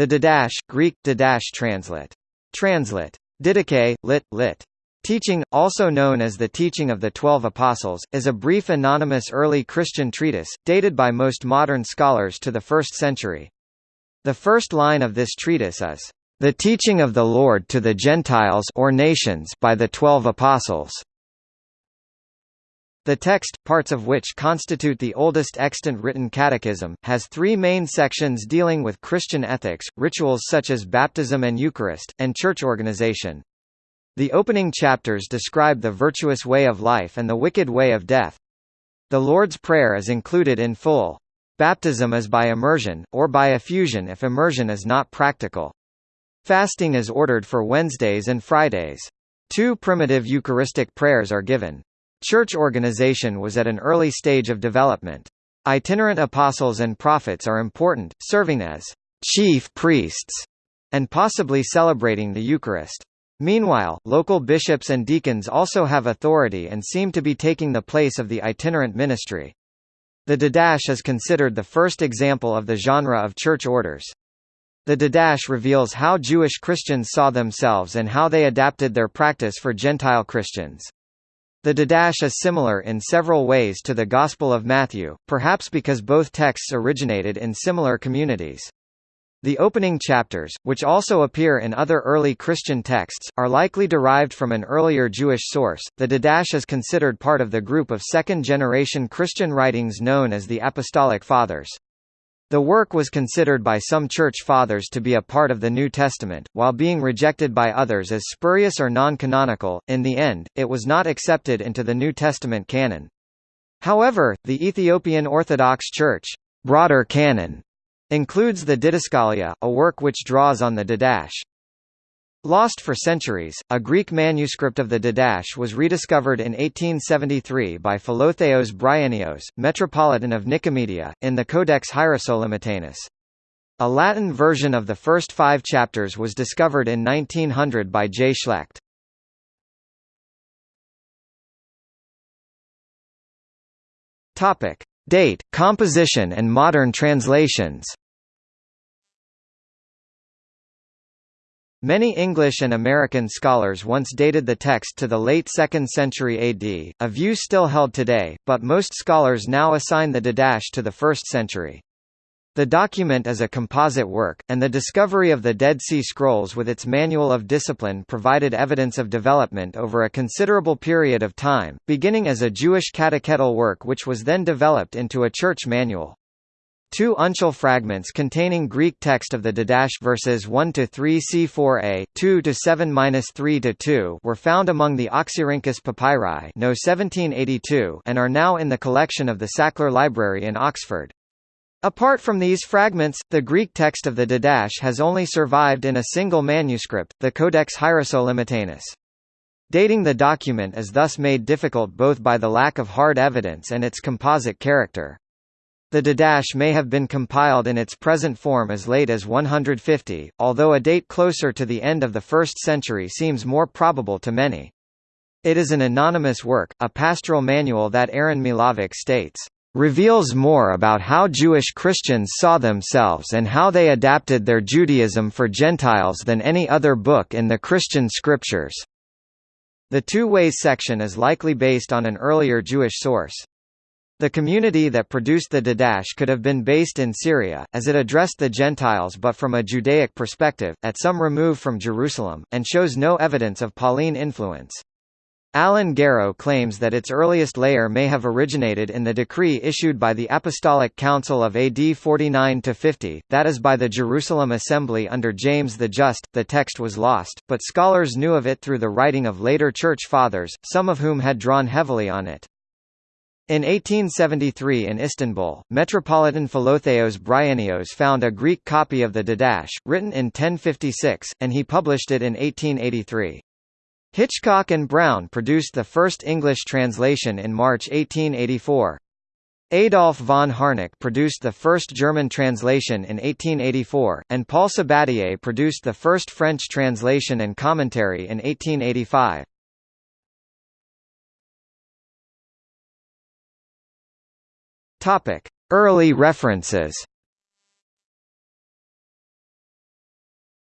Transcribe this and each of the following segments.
The Didache, Greek, Didache translate. Translate. Didache, lit, lit. Teaching, also known as the Teaching of the Twelve Apostles, is a brief anonymous early Christian treatise, dated by most modern scholars to the 1st century. The first line of this treatise is, "...the teaching of the Lord to the Gentiles or nations by the Twelve Apostles." The text, parts of which constitute the oldest extant written catechism, has three main sections dealing with Christian ethics, rituals such as baptism and Eucharist, and church organization. The opening chapters describe the virtuous way of life and the wicked way of death. The Lord's Prayer is included in full. Baptism is by immersion, or by effusion if immersion is not practical. Fasting is ordered for Wednesdays and Fridays. Two primitive Eucharistic prayers are given. Church organization was at an early stage of development. Itinerant apostles and prophets are important, serving as chief priests and possibly celebrating the Eucharist. Meanwhile, local bishops and deacons also have authority and seem to be taking the place of the itinerant ministry. The Didache is considered the first example of the genre of church orders. The Didache reveals how Jewish Christians saw themselves and how they adapted their practice for Gentile Christians. The Didache is similar in several ways to the Gospel of Matthew, perhaps because both texts originated in similar communities. The opening chapters, which also appear in other early Christian texts, are likely derived from an earlier Jewish source. The Didache is considered part of the group of second-generation Christian writings known as the Apostolic Fathers. The work was considered by some Church Fathers to be a part of the New Testament, while being rejected by others as spurious or non-canonical. In the end, it was not accepted into the New Testament canon. However, the Ethiopian Orthodox Church broader canon Includes the Didascalia, a work which draws on the Didache. Lost for centuries, a Greek manuscript of the Didache was rediscovered in 1873 by Philotheos Bryennios, Metropolitan of Nicomedia, in the Codex Hierosolymitanus. A Latin version of the first five chapters was discovered in 1900 by J. Schlecht. Date, composition and modern translations Many English and American scholars once dated the text to the late 2nd century AD, a view still held today, but most scholars now assign the Didache to the 1st century. The document is a composite work, and the discovery of the Dead Sea Scrolls with its Manual of Discipline provided evidence of development over a considerable period of time, beginning as a Jewish catechetical work which was then developed into a church manual. Two uncial fragments containing Greek text of the Didache verses 1 to 3 C4a, 2 to 7-3 to 2 were found among the Oxyrhynchus papyri, no 1782, and are now in the collection of the Sackler Library in Oxford. Apart from these fragments, the Greek text of the Didache has only survived in a single manuscript, the Codex Hierosolymitanus. Dating the document is thus made difficult both by the lack of hard evidence and its composite character. The Didache may have been compiled in its present form as late as 150, although a date closer to the end of the 1st century seems more probable to many. It is an anonymous work, a pastoral manual that Aaron Milavec states, "...reveals more about how Jewish Christians saw themselves and how they adapted their Judaism for Gentiles than any other book in the Christian scriptures." The two ways section is likely based on an earlier Jewish source. The community that produced the Didache could have been based in Syria, as it addressed the Gentiles but from a Judaic perspective, at some remove from Jerusalem, and shows no evidence of Pauline influence. Alan Garrow claims that its earliest layer may have originated in the decree issued by the Apostolic Council of AD 49–50, that is by the Jerusalem Assembly under James the Just. The text was lost, but scholars knew of it through the writing of later Church Fathers, some of whom had drawn heavily on it. In 1873 in Istanbul, Metropolitan Philotheos Bryennios found a Greek copy of the Didache, written in 1056, and he published it in 1883. Hitchcock and Brown produced the first English translation in March 1884. Adolf von Harnack produced the first German translation in 1884, and Paul Sabatier produced the first French translation and commentary in 1885. Topic: Early references.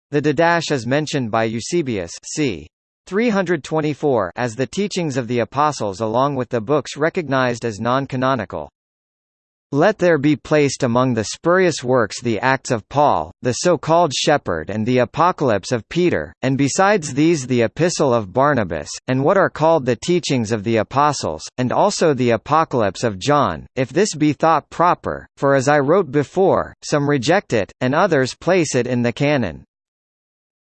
The Didache is mentioned by Eusebius c. 324 as the teachings of the Apostles along with the books recognized as non-canonical. Let there be placed among the spurious works the Acts of Paul, the so-called Shepherd and the Apocalypse of Peter, and besides these the Epistle of Barnabas, and what are called the teachings of the Apostles, and also the Apocalypse of John, if this be thought proper, for as I wrote before, some reject it, and others place it in the canon.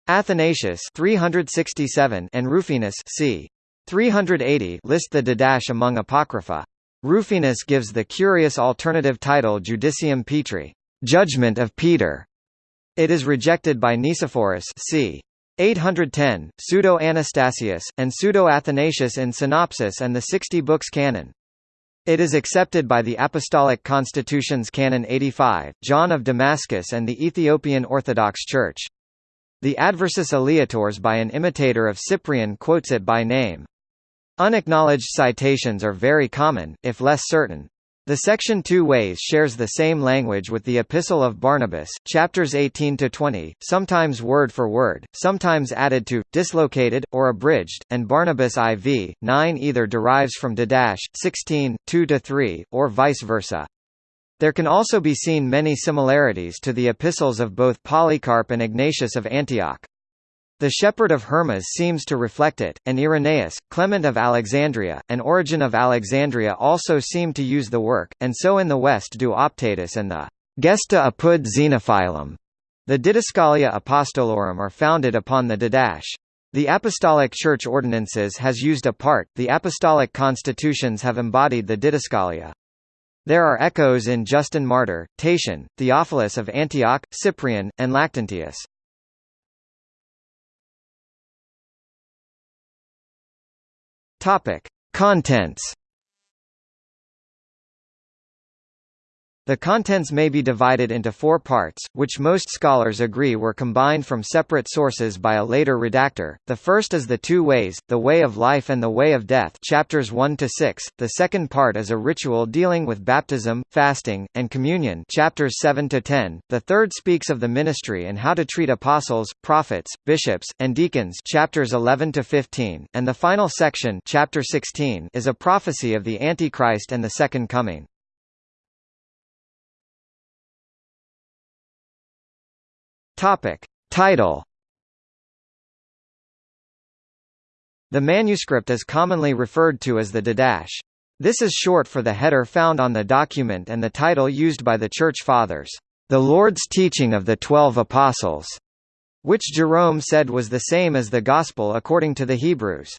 Athanasius 367 and Rufinus c. 380 list the Didache among Apocrypha. Rufinus gives the curious alternative title Judicium Petri, Judgment of Peter. It is rejected by Nicephorus c. 810, Pseudo-Anastasius, and Pseudo-Athanasius in Synopsis and the Sixty Books Canon. It is accepted by the Apostolic Constitutions Canon 85, John of Damascus and the Ethiopian Orthodox Church. The Adversus Aleatores by an imitator of Cyprian quotes it by name. Unacknowledged citations are very common, if less certain. The section Two Ways shares the same language with the Epistle of Barnabas, chapters 18 to 20, sometimes word for word, sometimes added to, dislocated, or abridged, and Barnabas IV 9 either derives from Didache 16 2 to 3, or vice versa. There can also be seen many similarities to the epistles of both Polycarp and Ignatius of Antioch. The Shepherd of Hermas seems to reflect it, and Irenaeus, Clement of Alexandria, and Origen of Alexandria also seem to use the work, and so in the West do Optatus and the Gesta apud Zenophilum. The Didascalia Apostolorum are founded upon the Didache. The Apostolic Church Ordinances has used a part, the Apostolic Constitutions have embodied the Didascalia. There are echoes in Justin Martyr, Tatian, Theophilus of Antioch, Cyprian, and Lactantius. Topic: Contents The contents may be divided into four parts, which most scholars agree were combined from separate sources by a later redactor. The first is the two ways, the way of life and the way of death chapters 1 to 6. The second part is a ritual dealing with baptism, fasting, and communion chapters 7 to 10. The third speaks of the ministry and how to treat apostles, prophets, bishops, and deacons chapters 11 to 15, and the final section chapter 16 is a prophecy of the Antichrist and the second coming. Topic. Title The manuscript is commonly referred to as the Didache. This is short for the header found on the document and the title used by the Church Fathers, "...the Lord's teaching of the Twelve Apostles", which Jerome said was the same as the Gospel according to the Hebrews.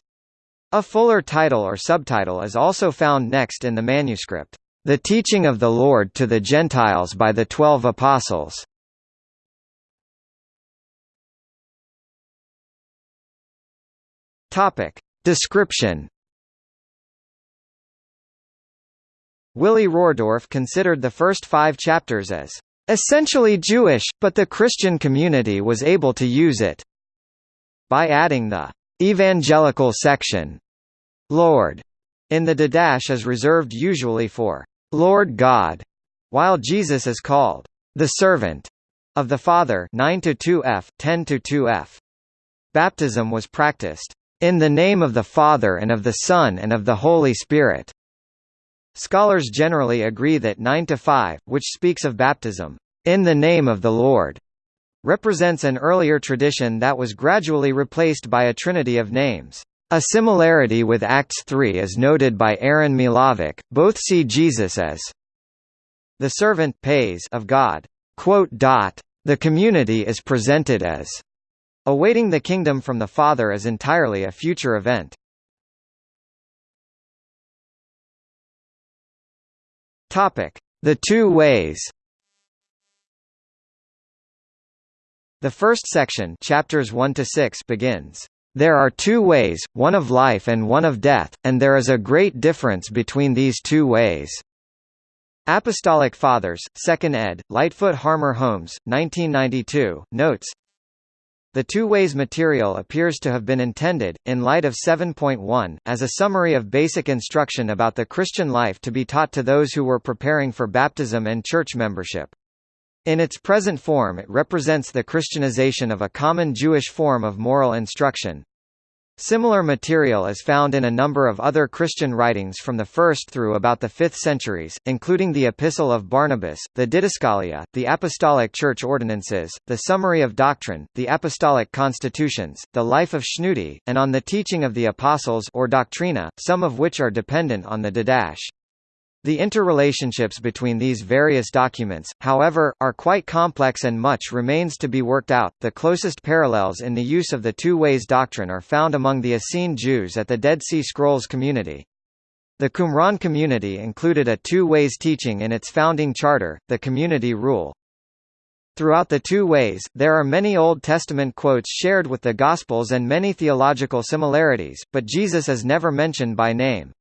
A fuller title or subtitle is also found next in the manuscript, "...the teaching of the Lord to the Gentiles by the Twelve Apostles". Topic. Description Willy Rordorf considered the first five chapters as essentially Jewish, but the Christian community was able to use it by adding the evangelical section. Lord in the Didache is reserved usually for Lord God, while Jesus is called the servant of the Father 9 to 2f 10 to 2f. Baptism was practiced in the name of the Father and of the Son and of the Holy Spirit. Scholars generally agree that 9 to 5, which speaks of baptism, in the name of the Lord, represents an earlier tradition that was gradually replaced by a trinity of names. A similarity with Acts 3 is noted by Aaron Milavec, both see Jesus as the servant pais of God. The community is presented as Awaiting the kingdom from the Father is entirely a future event. Topic: The two ways The first section chapters 1 to 6 begins, "...there are two ways, one of life and one of death, and there is a great difference between these two ways." Apostolic Fathers, 2nd ed., Lightfoot Harmer Holmes, 1992, notes, the two-ways material appears to have been intended, in light of 7.1, as a summary of basic instruction about the Christian life to be taught to those who were preparing for baptism and church membership. In its present form it represents the Christianization of a common Jewish form of moral instruction. Similar material is found in a number of other Christian writings from the 1st through about the 5th centuries, including the Epistle of Barnabas, the Didascalia, the Apostolic Church Ordinances, the Summary of Doctrine, the Apostolic Constitutions, the Life of Schnudi, and on the teaching of the Apostles or Doctrina, some of which are dependent on the Didache. The interrelationships between these various documents, however, are quite complex and much remains to be worked out. The closest parallels in the use of the two ways doctrine are found among the Essene Jews at the Dead Sea Scrolls community. The Qumran community included a two ways teaching in its founding charter, the community rule. Throughout the two ways, there are many Old Testament quotes shared with the Gospels and many theological similarities, but Jesus is never mentioned by name.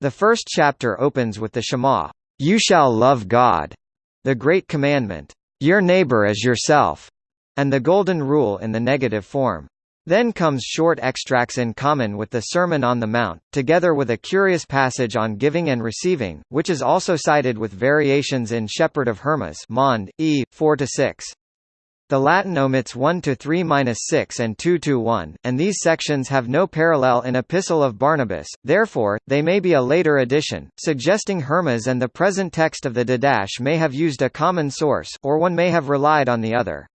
The first chapter opens with the Shema, "You shall love God," the great commandment, "Your neighbor as yourself," and the Golden Rule in the negative form. Then comes short extracts in common with the Sermon on the Mount, together with a curious passage on giving and receiving, which is also cited with variations in Shepherd of Hermas Mond, E. 4–6. The Latin omits 1 to 3-6 and 2 to 1, and these sections have no parallel in Epistle of Barnabas, therefore, they may be a later addition, suggesting Hermas and the present text of the Didache may have used a common source, or one may have relied on the other.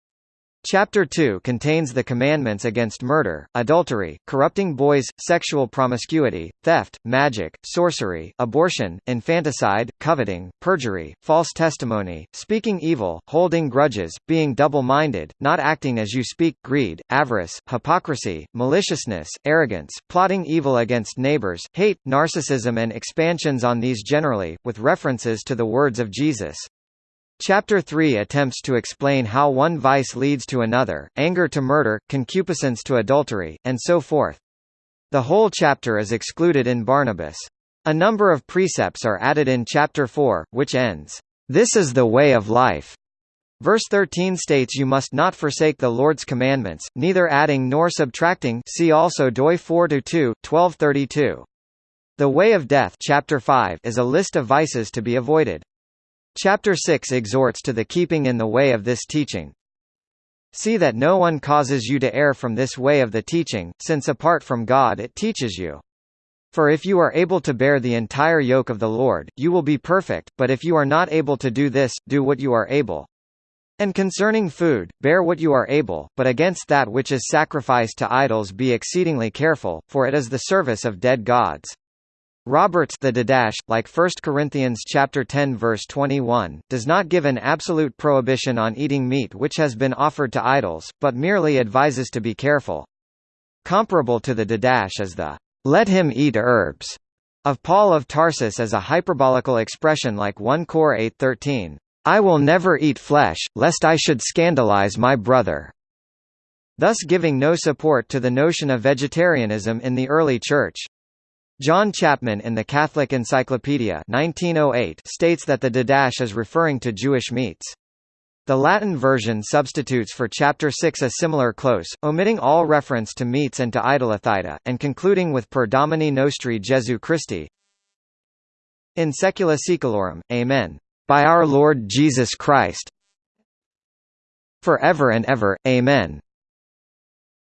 Chapter 2 contains the commandments against murder, adultery, corrupting boys, sexual promiscuity, theft, magic, sorcery, abortion, infanticide, coveting, perjury, false testimony, speaking evil, holding grudges, being double-minded, not acting as you speak, greed, avarice, hypocrisy, maliciousness, arrogance, plotting evil against neighbors, hate, narcissism and expansions on these generally, with references to the words of Jesus. Chapter 3 attempts to explain how one vice leads to another, anger to murder, concupiscence to adultery, and so forth. The whole chapter is excluded in Barnabas. A number of precepts are added in chapter 4, which ends, "This is the way of life." Verse 13 states you must not forsake the Lord's commandments, neither adding nor subtracting see also Doi 4-2, 1232. The way of death chapter 5 is a list of vices to be avoided. Chapter 6 exhorts to the keeping in the way of this teaching. See that no one causes you to err from this way of the teaching, since apart from God it teaches you. For if you are able to bear the entire yoke of the Lord, you will be perfect, but if you are not able to do this, do what you are able. And concerning food, bear what you are able, but against that which is sacrificed to idols be exceedingly careful, for it is the service of dead gods. Roberts the Didache, like 1 Corinthians chapter 10 verse 21, does not give an absolute prohibition on eating meat which has been offered to idols, but merely advises to be careful. Comparable to the Didache is the "let him eat herbs" of Paul of Tarsus as a hyperbolical expression like 1 Cor 8:13, "I will never eat flesh, lest I should scandalize my brother." Thus giving no support to the notion of vegetarianism in the early Church. John Chapman in the Catholic Encyclopedia 1908 states that the Didache is referring to Jewish meats. The Latin version substitutes for Chapter 6 a similar close, omitting all reference to meats and to idolatheta, and concluding with Per Domini Nostri Jesu Christi. In Saecula Saeculorum, Amen. By our Lord Jesus Christ. Forever and ever, Amen.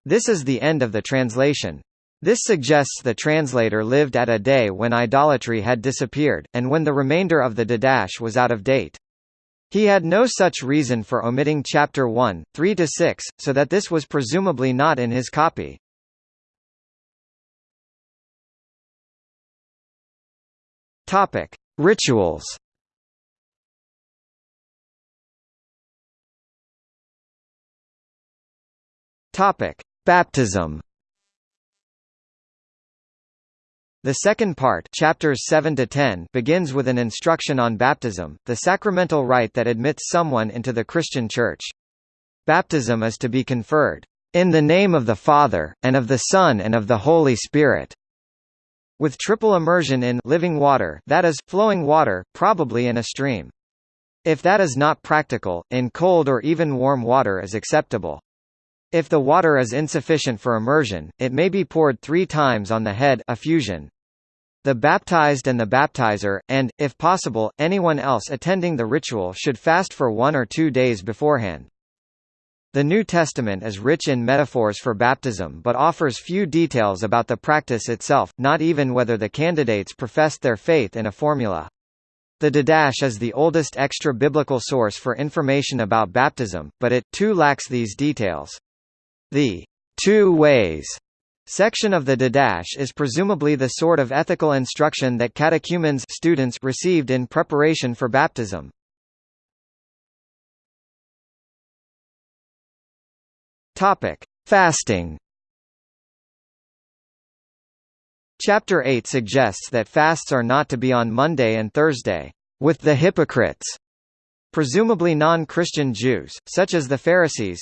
This is the end of the translation. This suggests the translator lived at a day when idolatry had disappeared, and when the remainder of the Didache was out of date. He had no such reason for omitting chapter 1, 3–6, so that this was presumably not in his copy. Topic: Rituals. Topic: Baptism. The second part chapters 7 to 10 begins with an instruction on baptism, the sacramental rite that admits someone into the Christian Church. Baptism is to be conferred, "...in the name of the Father, and of the Son and of the Holy Spirit." With triple immersion in living water that is, flowing water, probably in a stream. If that is not practical, in cold or even warm water is acceptable. If the water is insufficient for immersion, it may be poured three times on the head effusion. The baptized and the baptizer, and, if possible, anyone else attending the ritual should fast for one or two days beforehand. The New Testament is rich in metaphors for baptism but offers few details about the practice itself, not even whether the candidates professed their faith in a formula. The Didache is the oldest extra-biblical source for information about baptism, but it, too lacks these details. The two ways section of the Didache is presumably the sort of ethical instruction that catechumens students received in preparation for baptism. Topic: Fasting. Chapter 8 suggests that fasts are not to be on Monday and Thursday, with the hypocrites, presumably non-Christian Jews, such as the Pharisees,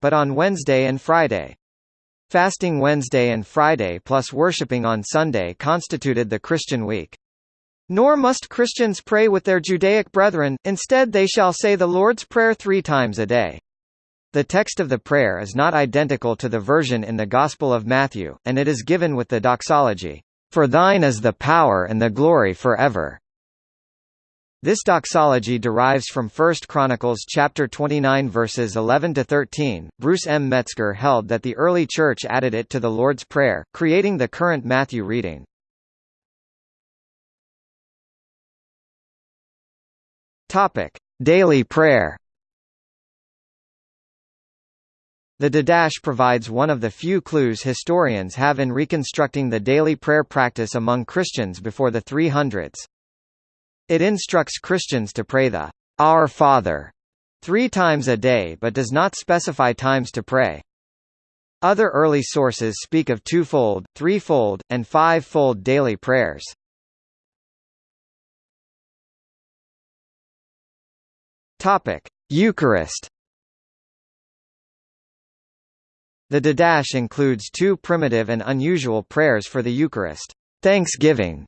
but on Wednesday and Friday. Fasting Wednesday and Friday plus worshipping on Sunday constituted the Christian week. Nor must Christians pray with their Judaic brethren, instead they shall say the Lord's Prayer three times a day. The text of the prayer is not identical to the version in the Gospel of Matthew, and it is given with the doxology, "For thine is the power and the glory forever." This doxology derives from 1 Chronicles chapter 29 verses 11 to 13. Bruce M. Metzger held that the early church added it to the Lord's Prayer, creating the current Matthew reading. Topic: Daily prayer. The Didache provides one of the few clues historians have in reconstructing the daily prayer practice among Christians before the 300s. It instructs Christians to pray the Our Father three times a day but does not specify times to pray. Other early sources speak of twofold, threefold, and five-fold daily prayers. Topic: Eucharist. The Didache includes two primitive and unusual prayers for the Eucharist, Thanksgiving,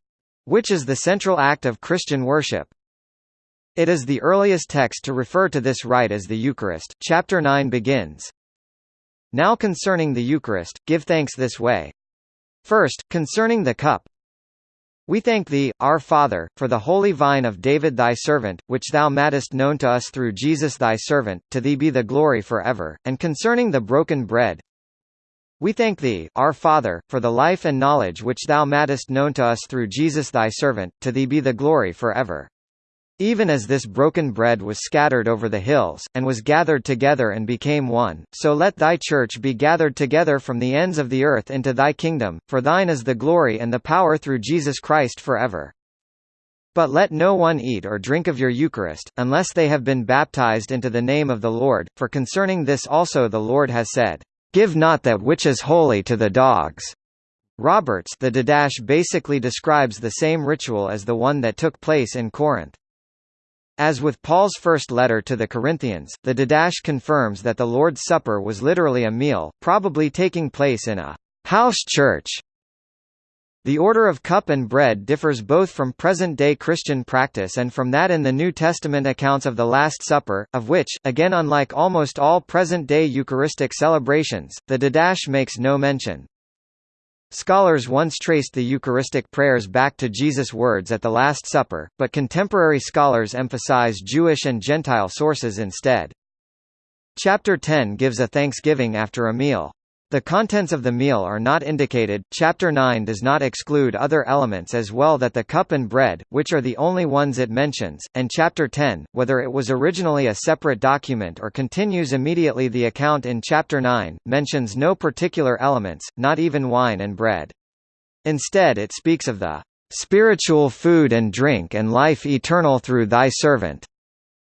which is the central act of Christian worship. It is the earliest text to refer to this rite as the Eucharist. Chapter 9 begins, Now concerning the Eucharist, give thanks this way. First, concerning the cup, we thank thee, our Father, for the holy vine of David thy servant, which thou madest known to us through Jesus thy servant, to thee be the glory for ever. And concerning the broken bread, we thank thee, our Father, for the life and knowledge which thou madest known to us through Jesus thy servant, to thee be the glory for ever. Even as this broken bread was scattered over the hills, and was gathered together and became one, so let thy church be gathered together from the ends of the earth into thy kingdom, for thine is the glory and the power through Jesus Christ forever. But let no one eat or drink of your Eucharist, unless they have been baptized into the name of the Lord, for concerning this also the Lord has said, Give not that which is holy to the dogs. Roberts the Didache basically describes the same ritual as the one that took place in Corinth. As with Paul's first letter to the Corinthians, the Didache confirms that the Lord's Supper was literally a meal, probably taking place in a house church the order of cup and bread differs both from present-day Christian practice and from that in the New Testament accounts of the Last Supper, of which, again unlike almost all present-day Eucharistic celebrations, the Didache makes no mention. Scholars once traced the Eucharistic prayers back to Jesus' words at the Last Supper, but contemporary scholars emphasize Jewish and Gentile sources instead. Chapter 10 gives a thanksgiving after a meal. The contents of the meal are not indicated. Chapter 9 does not exclude other elements as well that the cup and bread, which are the only ones it mentions, and Chapter 10, whether it was originally a separate document or continues immediately the account in Chapter 9, mentions no particular elements, not even wine and bread. Instead it speaks of the spiritual food and drink and life eternal through thy servant,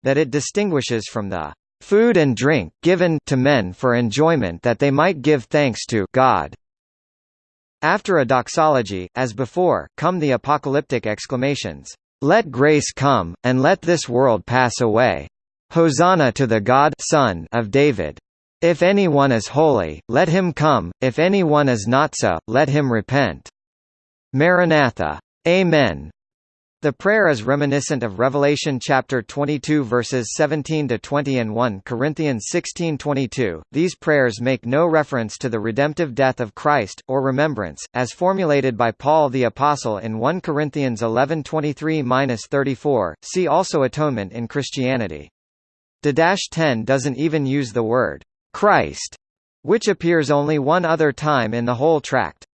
that it distinguishes from the food and drink given to men for enjoyment that they might give thanks to God. After a doxology, as before, come the apocalyptic exclamations, "Let grace come, and let this world pass away. Hosanna to the God Son of David. If anyone is holy, let him come, if anyone is not so, let him repent. Maranatha. Amen. The prayer is reminiscent of Revelation chapter 22 verses 17 to 20 and 1 Corinthians 16:22. These prayers make no reference to the redemptive death of Christ or remembrance as formulated by Paul the apostle in 1 Corinthians 11:23-34. See also atonement in Christianity. D-10 doesn't even use the word Christ, which appears only one other time in the whole tract.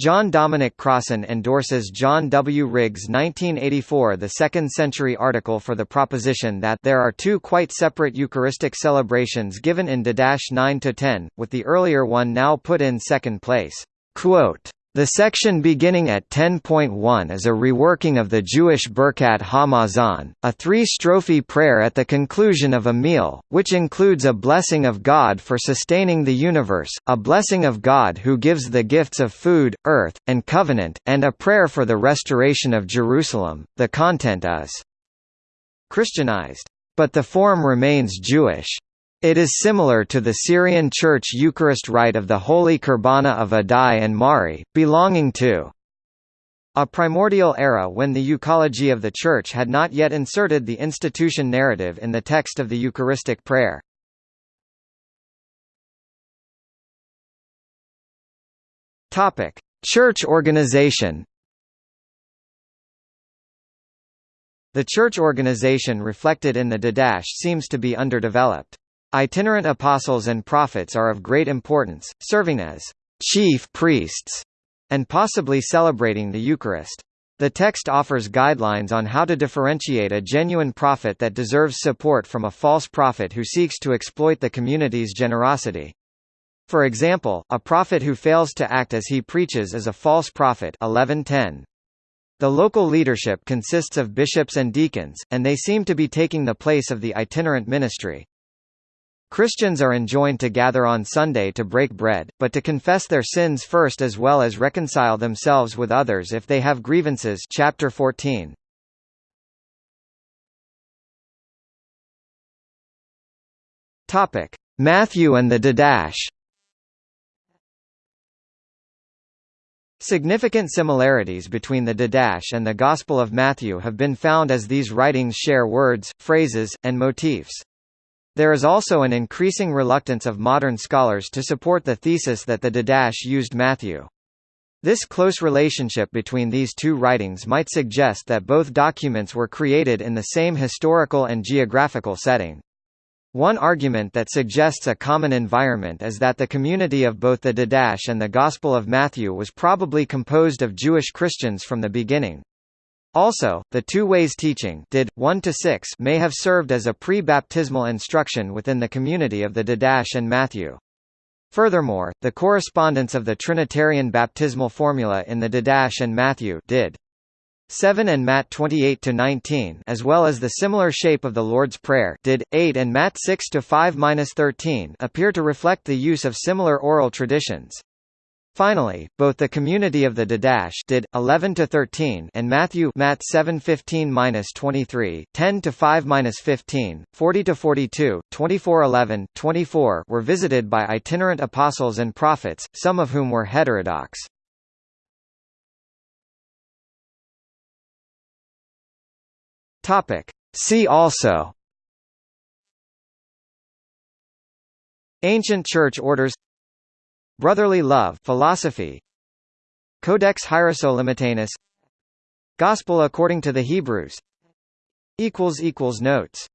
John Dominic Crossan endorses John W. Riggs' 1984 the second-century article for the proposition that there are two quite separate Eucharistic celebrations given in D-9-10, with the earlier one now put in second place. Quote, the section beginning at 10.1 is a reworking of the Jewish Birkat Hamazon, a three-strophe prayer at the conclusion of a meal, which includes a blessing of God for sustaining the universe, a blessing of God who gives the gifts of food, earth, and covenant, and a prayer for the restoration of Jerusalem. The content is Christianized. But the form remains Jewish. It is similar to the Syrian Church Eucharist rite of the Holy Qurbana of Addai and Mari, belonging to a primordial era when the euchology of the Church had not yet inserted the institution narrative in the text of the Eucharistic prayer. Church organization The church organization reflected in the Didache seems to be underdeveloped. Itinerant apostles and prophets are of great importance, serving as chief priests and possibly celebrating the Eucharist. The text offers guidelines on how to differentiate a genuine prophet that deserves support from a false prophet who seeks to exploit the community's generosity. For example, a prophet who fails to act as he preaches is a false prophet 1110. The local leadership consists of bishops and deacons, and they seem to be taking the place of the itinerant ministry. Christians are enjoined to gather on Sunday to break bread, but to confess their sins first as well as reconcile themselves with others if they have grievances chapter 14. Topic: Matthew and the Didache. Significant similarities between the Didache and the Gospel of Matthew have been found as these writings share words, phrases, and motifs. There is also an increasing reluctance of modern scholars to support the thesis that the Didache used Matthew. This close relationship between these two writings might suggest that both documents were created in the same historical and geographical setting. One argument that suggests a common environment is that the community of both the Didache and the Gospel of Matthew was probably composed of Jewish Christians from the beginning. Also, the two ways teaching did 1 to 6 may have served as a pre-baptismal instruction within the community of the Didache and Matthew. Furthermore, the correspondence of the Trinitarian baptismal formula in the Didache and Matthew did 7 and Matt 28 to 19 as well as the similar shape of the Lord's Prayer did 8 and Matt 6 to 5-13 appear to reflect the use of similar oral traditions. Finally, both the community of the Didache did 11 to 13 and Matthew Matt 7:15-23, 10 to 5-15, 40 to 42, 24:11, 24 were visited by itinerant apostles and prophets, some of whom were heterodox. Topic: See also Ancient Church Orders Brotherly Love philosophy. Codex Hierosolymitanus Gospel according to the Hebrews. Notes